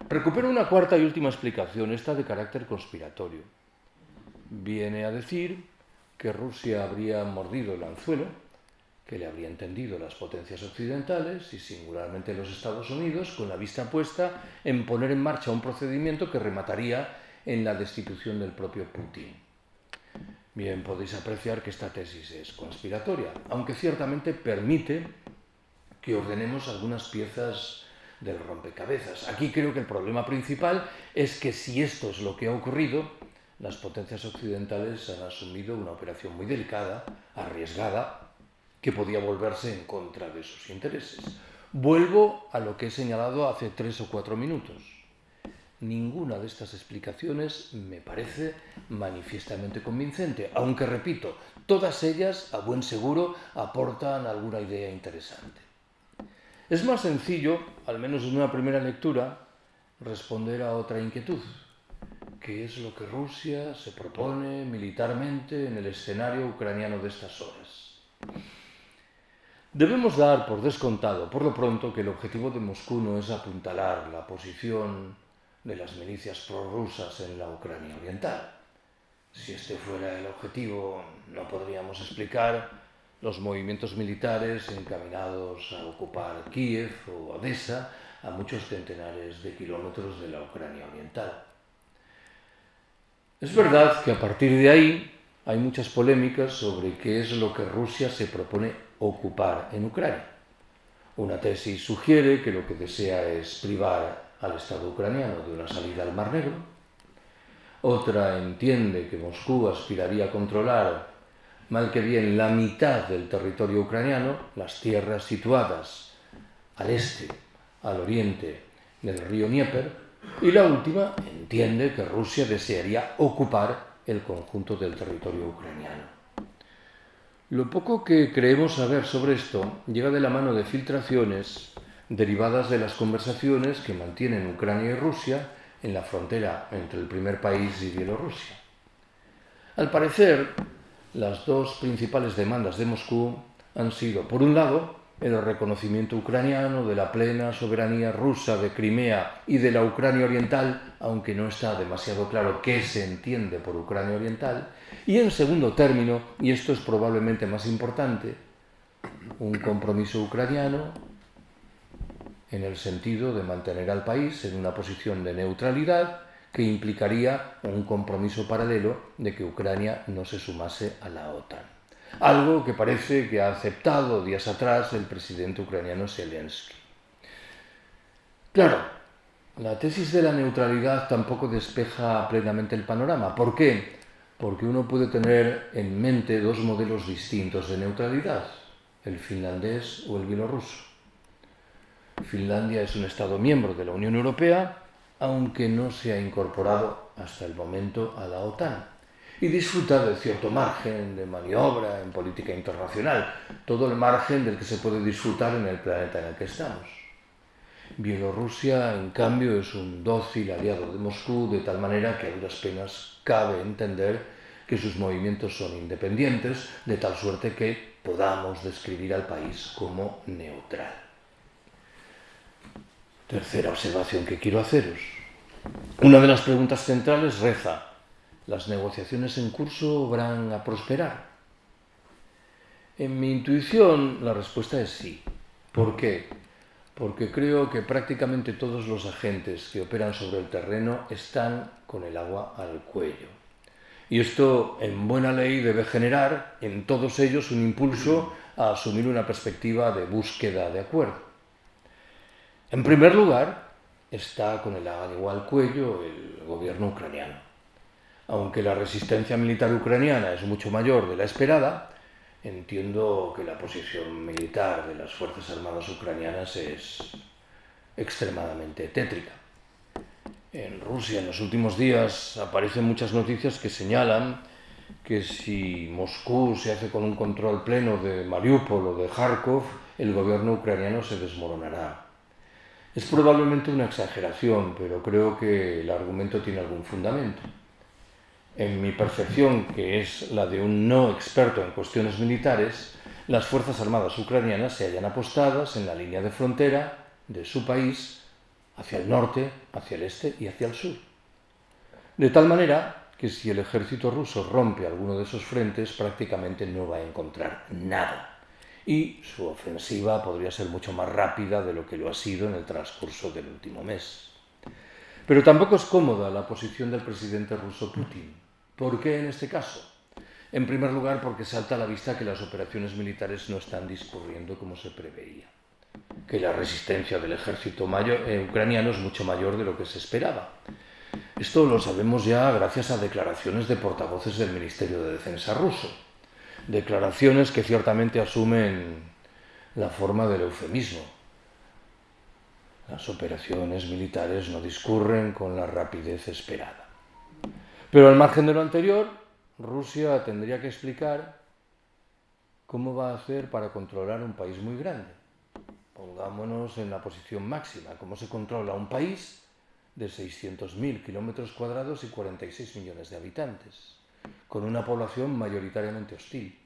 Recupero una cuarta y última explicación, esta de carácter conspiratorio. Viene a decir que Rusia habría mordido el anzuelo, que le habría entendido las potencias occidentales y singularmente los Estados Unidos, con la vista puesta en poner en marcha un procedimiento que remataría en la destitución del propio Putin. Bien, podéis apreciar que esta tesis es conspiratoria, aunque ciertamente permite que ordenemos algunas piezas del rompecabezas. Aquí creo que el problema principal es que si esto es lo que ha ocurrido, las potencias occidentales han asumido una operación muy delicada, arriesgada, que podía volverse en contra de sus intereses. Vuelvo a lo que he señalado hace tres o cuatro minutos. Ninguna de estas explicaciones me parece manifiestamente convincente, aunque repito, todas ellas, a buen seguro, aportan alguna idea interesante. Es más sencillo, al menos en una primera lectura, responder a otra inquietud, que es lo que Rusia se propone militarmente en el escenario ucraniano de estas horas. Debemos dar por descontado, por lo pronto, que el objetivo de Moscú no es apuntalar la posición de las milicias prorrusas en la Ucrania oriental. Si este fuera el objetivo, no podríamos explicar los movimientos militares encaminados a ocupar Kiev o Odessa a muchos centenares de kilómetros de la Ucrania oriental. Es verdad que a partir de ahí hay muchas polémicas sobre qué es lo que Rusia se propone ocupar en Ucrania. Una tesis sugiere que lo que desea es privar al Estado ucraniano de una salida al Mar Negro. Otra entiende que Moscú aspiraría a controlar mal que bien la mitad del territorio ucraniano, las tierras situadas al este, al oriente del río Dnieper, y la última entiende que Rusia desearía ocupar el conjunto del territorio ucraniano. Lo poco que creemos saber sobre esto llega de la mano de filtraciones derivadas de las conversaciones que mantienen Ucrania y Rusia en la frontera entre el primer país y Bielorrusia. Al parecer, las dos principales demandas de Moscú han sido, por un lado, el reconocimiento ucraniano de la plena soberanía rusa de Crimea y de la Ucrania Oriental, aunque no está demasiado claro qué se entiende por Ucrania Oriental, y en segundo término, y esto es probablemente más importante, un compromiso ucraniano en el sentido de mantener al país en una posición de neutralidad que implicaría un compromiso paralelo de que Ucrania no se sumase a la OTAN algo que parece que ha aceptado días atrás el presidente ucraniano Zelensky. Claro, la tesis de la neutralidad tampoco despeja plenamente el panorama. ¿Por qué? Porque uno puede tener en mente dos modelos distintos de neutralidad, el finlandés o el bielorruso. Finlandia es un Estado miembro de la Unión Europea, aunque no se ha incorporado hasta el momento a la OTAN y disfruta de cierto margen de maniobra en política internacional, todo el margen del que se puede disfrutar en el planeta en el que estamos. Bielorrusia, en cambio, es un dócil aliado de Moscú, de tal manera que a duras penas cabe entender que sus movimientos son independientes, de tal suerte que podamos describir al país como neutral. Tercera observación que quiero haceros. Una de las preguntas centrales reza, ¿Las negociaciones en curso van a prosperar? En mi intuición la respuesta es sí. ¿Por qué? Porque creo que prácticamente todos los agentes que operan sobre el terreno están con el agua al cuello. Y esto, en buena ley, debe generar en todos ellos un impulso a asumir una perspectiva de búsqueda de acuerdo. En primer lugar, está con el agua al cuello el gobierno ucraniano aunque la resistencia militar ucraniana es mucho mayor de la esperada, entiendo que la posición militar de las Fuerzas Armadas ucranianas es extremadamente tétrica. En Rusia en los últimos días aparecen muchas noticias que señalan que si Moscú se hace con un control pleno de Mariupol o de Kharkov, el gobierno ucraniano se desmoronará. Es probablemente una exageración, pero creo que el argumento tiene algún fundamento en mi percepción, que es la de un no experto en cuestiones militares, las Fuerzas Armadas ucranianas se hallan apostadas en la línea de frontera de su país hacia el norte, hacia el este y hacia el sur. De tal manera que si el ejército ruso rompe alguno de esos frentes, prácticamente no va a encontrar nada. Y su ofensiva podría ser mucho más rápida de lo que lo ha sido en el transcurso del último mes. Pero tampoco es cómoda la posición del presidente ruso Putin ¿Por qué en este caso? En primer lugar, porque salta a la vista que las operaciones militares no están discurriendo como se preveía, que la resistencia del ejército eh, ucraniano es mucho mayor de lo que se esperaba. Esto lo sabemos ya gracias a declaraciones de portavoces del Ministerio de Defensa ruso, declaraciones que ciertamente asumen la forma del eufemismo. Las operaciones militares no discurren con la rapidez esperada. Pero al margen de lo anterior, Rusia tendría que explicar cómo va a hacer para controlar un país muy grande. Pongámonos en la posición máxima, cómo se controla un país de 600.000 kilómetros cuadrados y 46 millones de habitantes, con una población mayoritariamente hostil.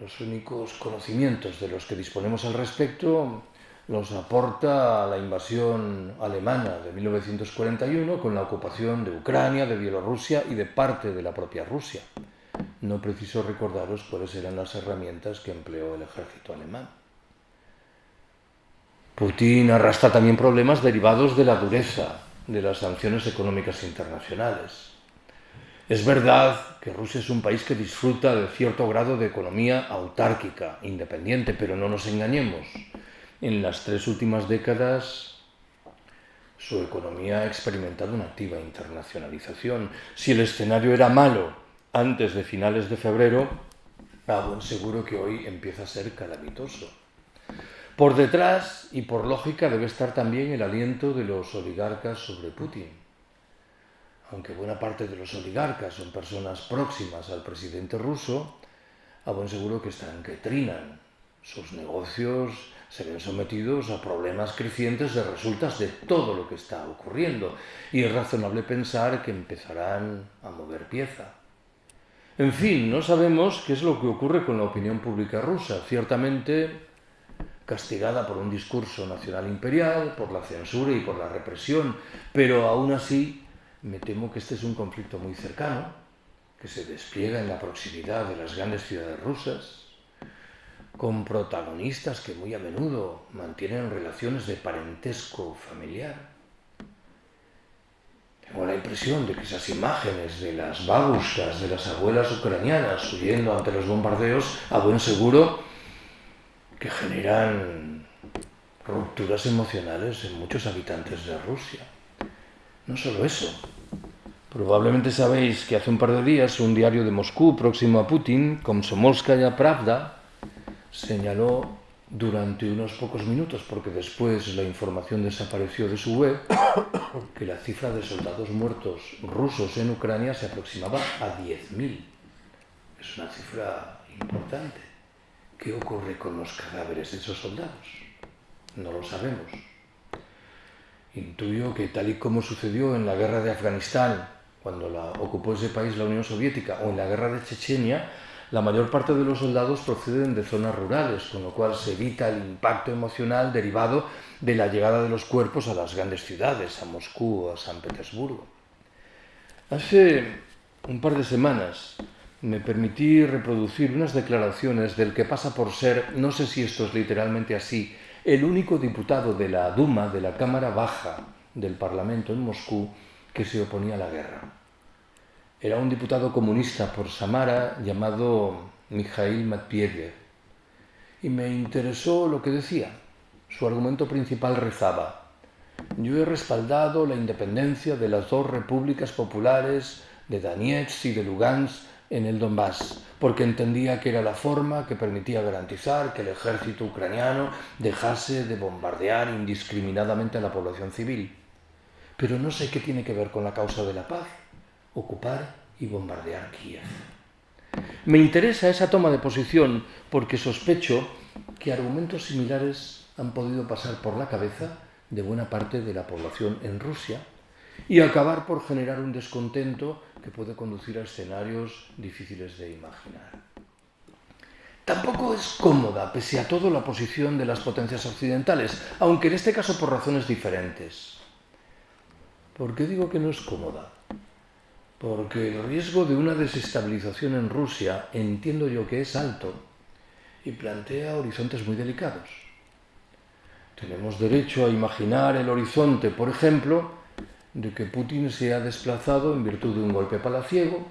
Los únicos conocimientos de los que disponemos al respecto los aporta la invasión alemana de 1941 con la ocupación de Ucrania, de Bielorrusia y de parte de la propia Rusia. No preciso recordaros cuáles eran las herramientas que empleó el ejército alemán. Putin arrastra también problemas derivados de la dureza de las sanciones económicas internacionales. Es verdad que Rusia es un país que disfruta de cierto grado de economía autárquica, independiente, pero no nos engañemos. En las tres últimas décadas su economía ha experimentado una activa internacionalización. Si el escenario era malo antes de finales de febrero, a buen seguro que hoy empieza a ser calamitoso. Por detrás y por lógica debe estar también el aliento de los oligarcas sobre Putin. Aunque buena parte de los oligarcas son personas próximas al presidente ruso, a buen seguro que están que trinan. Sus negocios se ven sometidos a problemas crecientes de resultas de todo lo que está ocurriendo y es razonable pensar que empezarán a mover pieza. En fin, no sabemos qué es lo que ocurre con la opinión pública rusa. Ciertamente castigada por un discurso nacional imperial, por la censura y por la represión, pero aún así me temo que este es un conflicto muy cercano, que se despliega en la proximidad de las grandes ciudades rusas, con protagonistas que muy a menudo mantienen relaciones de parentesco familiar. Tengo la impresión de que esas imágenes de las babuscas de las abuelas ucranianas huyendo ante los bombardeos, a buen seguro, que generan rupturas emocionales en muchos habitantes de Rusia. No solo eso. Probablemente sabéis que hace un par de días un diario de Moscú próximo a Putin, Komsomolskaya Pravda, señaló durante unos pocos minutos, porque después la información desapareció de su web, que la cifra de soldados muertos rusos en Ucrania se aproximaba a 10.000. Es una cifra importante. ¿Qué ocurre con los cadáveres de esos soldados? No lo sabemos. Intuyo que tal y como sucedió en la guerra de Afganistán, cuando la ocupó ese país la Unión Soviética, o en la guerra de Chechenia, la mayor parte de los soldados proceden de zonas rurales, con lo cual se evita el impacto emocional derivado de la llegada de los cuerpos a las grandes ciudades, a Moscú o a San Petersburgo. Hace un par de semanas me permití reproducir unas declaraciones del que pasa por ser, no sé si esto es literalmente así, el único diputado de la Duma, de la Cámara Baja del Parlamento en Moscú, que se oponía a la guerra. Era un diputado comunista por Samara llamado Mikhail Matveyev. Y me interesó lo que decía. Su argumento principal rezaba, yo he respaldado la independencia de las dos repúblicas populares de Donetsk y de Lugansk en el Donbass, porque entendía que era la forma que permitía garantizar que el ejército ucraniano dejase de bombardear indiscriminadamente a la población civil. Pero no sé qué tiene que ver con la causa de la paz, ocupar y bombardear Kiev. Me interesa esa toma de posición porque sospecho que argumentos similares han podido pasar por la cabeza de buena parte de la población en Rusia y acabar por generar un descontento que puede conducir a escenarios difíciles de imaginar. Tampoco es cómoda, pese a todo, la posición de las potencias occidentales, aunque en este caso por razones diferentes. ¿Por qué digo que no es cómoda? Porque el riesgo de una desestabilización en Rusia entiendo yo que es alto y plantea horizontes muy delicados. Tenemos derecho a imaginar el horizonte, por ejemplo, de que Putin se ha desplazado en virtud de un golpe palaciego,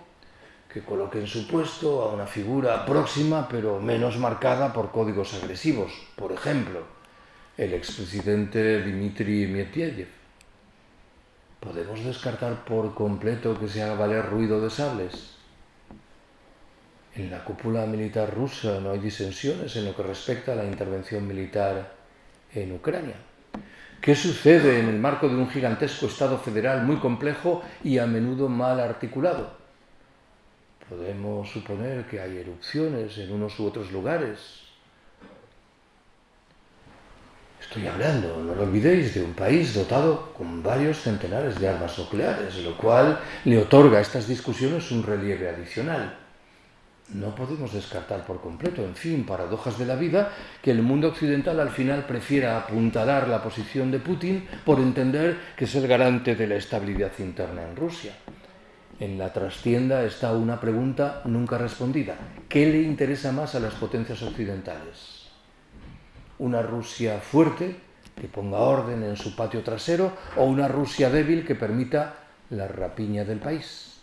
que coloque en su puesto a una figura próxima pero menos marcada por códigos agresivos, por ejemplo, el expresidente Dmitry Medvedev. ¿Podemos descartar por completo que se haga valer ruido de sables? En la cúpula militar rusa no hay disensiones en lo que respecta a la intervención militar en Ucrania. ¿Qué sucede en el marco de un gigantesco Estado federal muy complejo y a menudo mal articulado? Podemos suponer que hay erupciones en unos u otros lugares. Estoy hablando, no lo olvidéis, de un país dotado con varios centenares de armas nucleares, lo cual le otorga a estas discusiones un relieve adicional. No podemos descartar por completo, en fin, paradojas de la vida, que el mundo occidental al final prefiera apuntalar la posición de Putin por entender que es el garante de la estabilidad interna en Rusia. En la trastienda está una pregunta nunca respondida. ¿Qué le interesa más a las potencias occidentales? ¿Una Rusia fuerte que ponga orden en su patio trasero o una Rusia débil que permita la rapiña del país?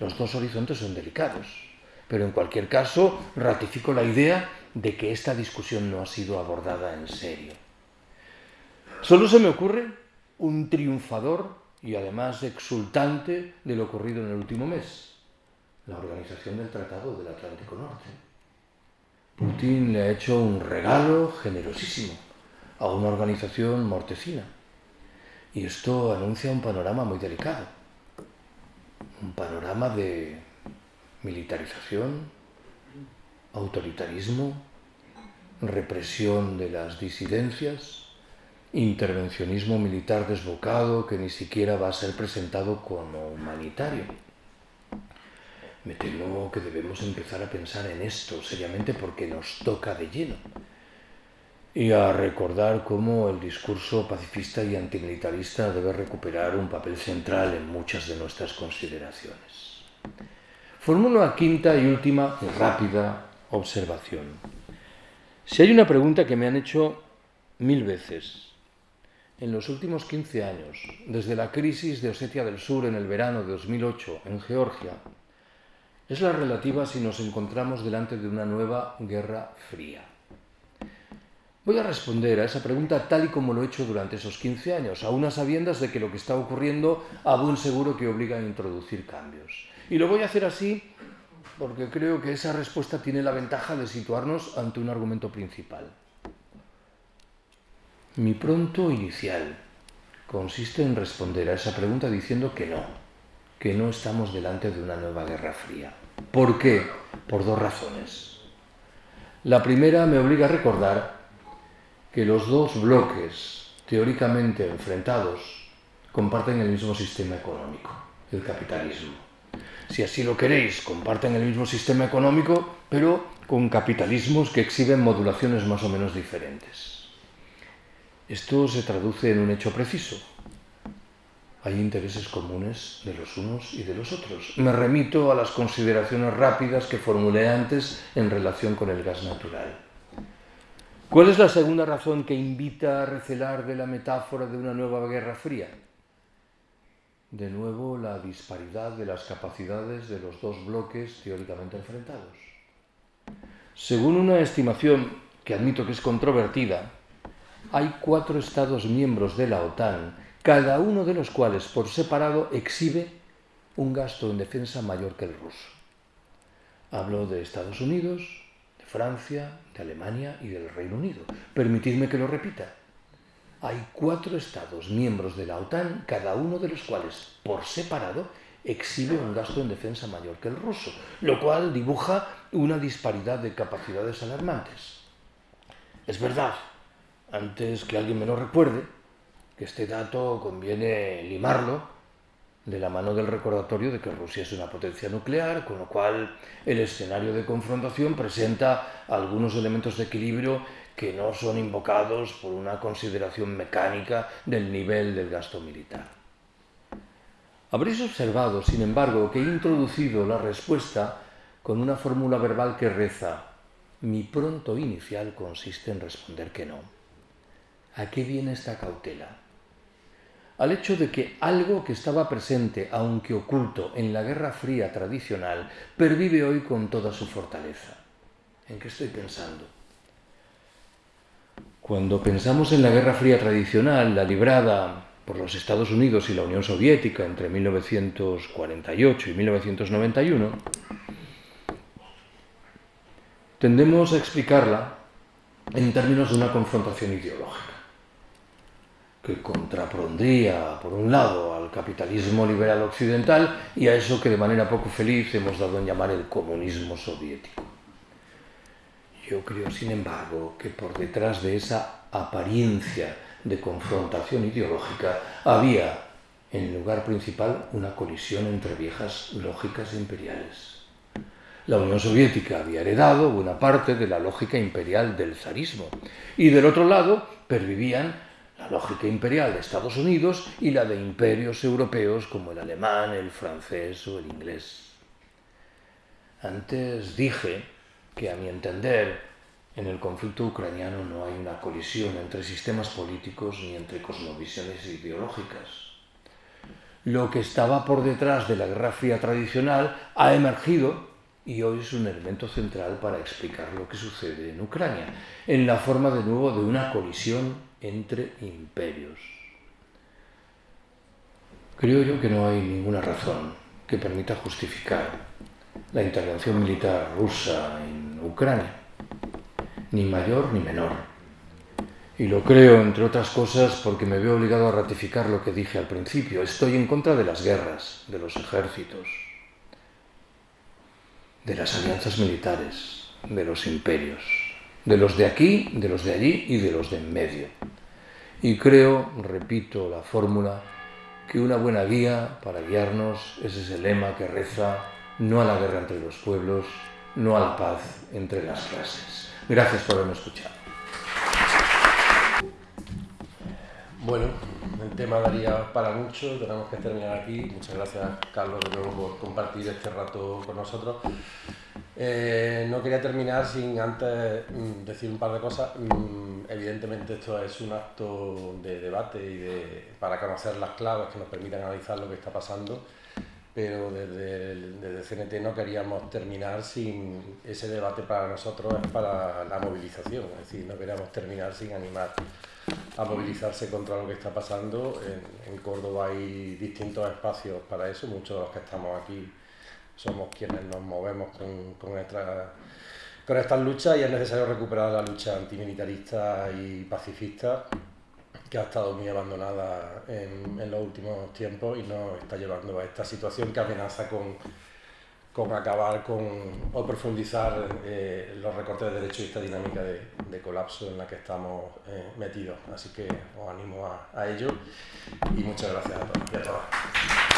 Los dos horizontes son delicados. Pero en cualquier caso, ratifico la idea de que esta discusión no ha sido abordada en serio. Solo se me ocurre un triunfador y además exultante de lo ocurrido en el último mes, la organización del Tratado del Atlántico Norte. Putin le ha hecho un regalo generosísimo a una organización mortecina. Y esto anuncia un panorama muy delicado, un panorama de militarización, autoritarismo, represión de las disidencias, intervencionismo militar desbocado que ni siquiera va a ser presentado como humanitario. Me temo que debemos empezar a pensar en esto seriamente porque nos toca de lleno y a recordar cómo el discurso pacifista y antimilitarista debe recuperar un papel central en muchas de nuestras consideraciones. Formulo una quinta y última y rápida observación. Si hay una pregunta que me han hecho mil veces en los últimos 15 años, desde la crisis de Osetia del Sur en el verano de 2008 en Georgia, es la relativa si nos encontramos delante de una nueva guerra fría. Voy a responder a esa pregunta tal y como lo he hecho durante esos 15 años, a unas sabiendas de que lo que está ocurriendo a buen seguro que obliga a introducir cambios. Y lo voy a hacer así porque creo que esa respuesta tiene la ventaja de situarnos ante un argumento principal. Mi pronto inicial consiste en responder a esa pregunta diciendo que no, que no estamos delante de una nueva guerra fría. ¿Por qué? Por dos razones. La primera me obliga a recordar que los dos bloques teóricamente enfrentados comparten el mismo sistema económico, el capitalismo si así lo queréis, comparten el mismo sistema económico, pero con capitalismos que exhiben modulaciones más o menos diferentes. Esto se traduce en un hecho preciso. Hay intereses comunes de los unos y de los otros. Me remito a las consideraciones rápidas que formulé antes en relación con el gas natural. ¿Cuál es la segunda razón que invita a recelar de la metáfora de una nueva guerra fría? De nuevo la disparidad de las capacidades de los dos bloques teóricamente enfrentados. Según una estimación que admito que es controvertida, hay cuatro Estados miembros de la OTAN, cada uno de los cuales por separado exhibe un gasto en defensa mayor que el ruso. Hablo de Estados Unidos, de Francia, de Alemania y del Reino Unido. Permitidme que lo repita hay cuatro estados miembros de la OTAN, cada uno de los cuales, por separado, exhibe un gasto en defensa mayor que el ruso, lo cual dibuja una disparidad de capacidades alarmantes. Es verdad, antes que alguien me lo recuerde, que este dato conviene limarlo de la mano del recordatorio de que Rusia es una potencia nuclear, con lo cual el escenario de confrontación presenta algunos elementos de equilibrio que no son invocados por una consideración mecánica del nivel del gasto militar. Habréis observado, sin embargo, que he introducido la respuesta con una fórmula verbal que reza mi pronto inicial consiste en responder que no. ¿A qué viene esta cautela? Al hecho de que algo que estaba presente, aunque oculto, en la Guerra Fría tradicional, pervive hoy con toda su fortaleza. ¿En qué estoy pensando? Cuando pensamos en la Guerra Fría tradicional, la librada por los Estados Unidos y la Unión Soviética entre 1948 y 1991, tendemos a explicarla en términos de una confrontación ideológica, que contrapondría, por un lado, al capitalismo liberal occidental y a eso que de manera poco feliz hemos dado en llamar el comunismo soviético. Yo creo, sin embargo, que por detrás de esa apariencia de confrontación ideológica había, en lugar principal, una colisión entre viejas lógicas imperiales. La Unión Soviética había heredado buena parte de la lógica imperial del zarismo y del otro lado pervivían la lógica imperial de Estados Unidos y la de imperios europeos como el alemán, el francés o el inglés. Antes dije que a mi entender en el conflicto ucraniano no hay una colisión entre sistemas políticos ni entre cosmovisiones ideológicas. Lo que estaba por detrás de la Guerra Fría tradicional ha emergido y hoy es un elemento central para explicar lo que sucede en Ucrania, en la forma de nuevo de una colisión entre imperios. Creo yo que no hay ninguna razón que permita justificar la intervención militar rusa en Ucrania, ni mayor ni menor. Y lo creo, entre otras cosas, porque me veo obligado a ratificar lo que dije al principio. Estoy en contra de las guerras, de los ejércitos, de las alianzas militares, de los imperios, de los de aquí, de los de allí y de los de en medio. Y creo, repito la fórmula, que una buena guía para guiarnos es ese lema que reza no a la guerra entre los pueblos, no a paz entre las clases. Gracias por haberme escuchado. Bueno, el tema daría para mucho, tenemos que terminar aquí. Muchas gracias, Carlos, de nuevo por compartir este rato con nosotros. Eh, no quería terminar sin antes mm, decir un par de cosas. Mm, evidentemente esto es un acto de debate y de, para conocer las claves que nos permitan analizar lo que está pasando pero desde, desde CNT no queríamos terminar sin ese debate para nosotros es para la movilización, es decir, no queríamos terminar sin animar a movilizarse contra lo que está pasando. En, Córdoba hay distintos espacios para eso, muchos de los que estamos aquí somos quienes nos movemos con, con, con estas luchas y es necesario recuperar la lucha antimilitarista y pacifista que ha estado muy abandonada en, en, los últimos tiempos y nos está llevando a esta situación que amenaza con, con acabar con o profundizar eh, los recortes de derechos y esta dinámica de, de colapso en la que estamos eh, metidos. Así que os animo a, a ello y muchas gracias a todos y a todas.